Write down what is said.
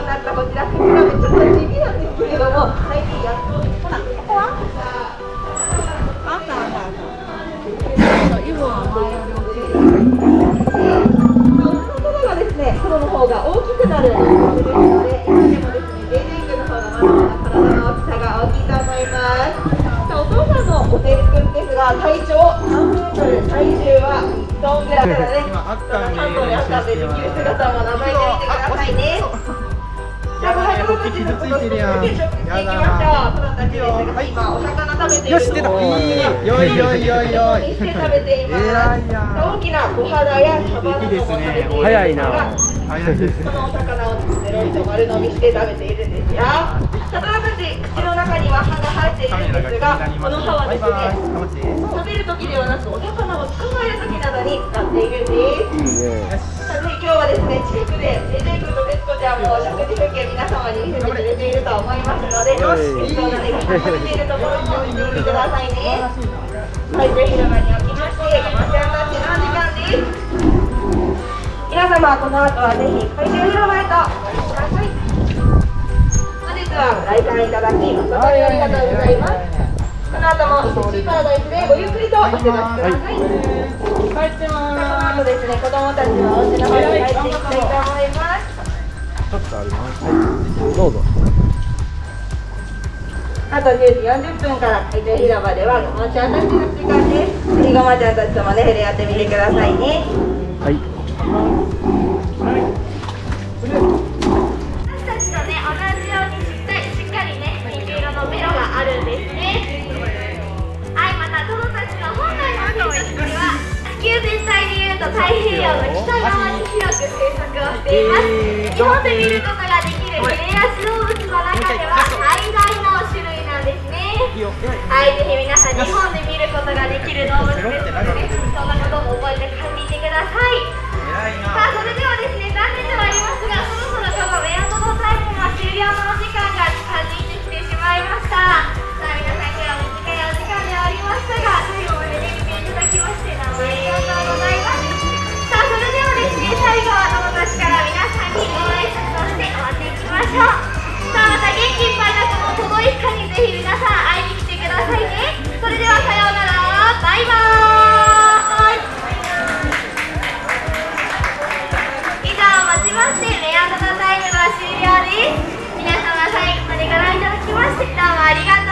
になったこちらちょっと地味なんですけれども最近やっとほらここはあったあったあったは前より大きいがですね黒の方が大きくなるのですので今でもですね JJ 君の方がまだまだ体の大きさが大きいと思いますさあお父さんのおてるくんですが体長3メートル体重は1トンぐらいだからね今あったんでできる姿も名前で見てくださいねち傷ついてるやんやだな子供たちですが今お魚食べているよし出たいいよいよいよいよいして食べています偉いや大きな小肌やサバなども食べているんですが早いな早いですこのお魚をペロリと丸飲みして食べているんですよ魚たち口の中には歯が入っているんですがこの歯はですね。食べる時ではなくお魚を捕まえる時などに使っているんですいいねさて今日はですね近くでエジェイ君と徹子ちゃんも食事風景皆様に見せてくれていると思います。のでよしているところも見てくださいねはい、ぜひ広場におきまして、お待ち合わせのお時間です。皆様、この後はぜひ海中広場へとお越しください。本日はご来館いただき、誠にありがとうございます。この後もシーパラダイスでごゆっくりとお過ごしください。帰ってまこの後です。ね、子供たちはお家の方に帰ってい。きたい。と思います。ちょっとありますはい。どうぞ。あと10時40分から海中広場ではごまちゃんたちの時間です。ぜひごまちゃんたちともね、触れ合ってみてくださいね。はい。私たちとね同じようにしっかりしっかりねピンク色のベロがあるんですね。はいまたトドたちの本来の生息地は地球全体でいうと太平洋の北側に広く生息をしています、日本で見ることイバーイ。以上をもちましてメアドのタイムは終了です。皆様最後までご覧いただきましてどうもありがとう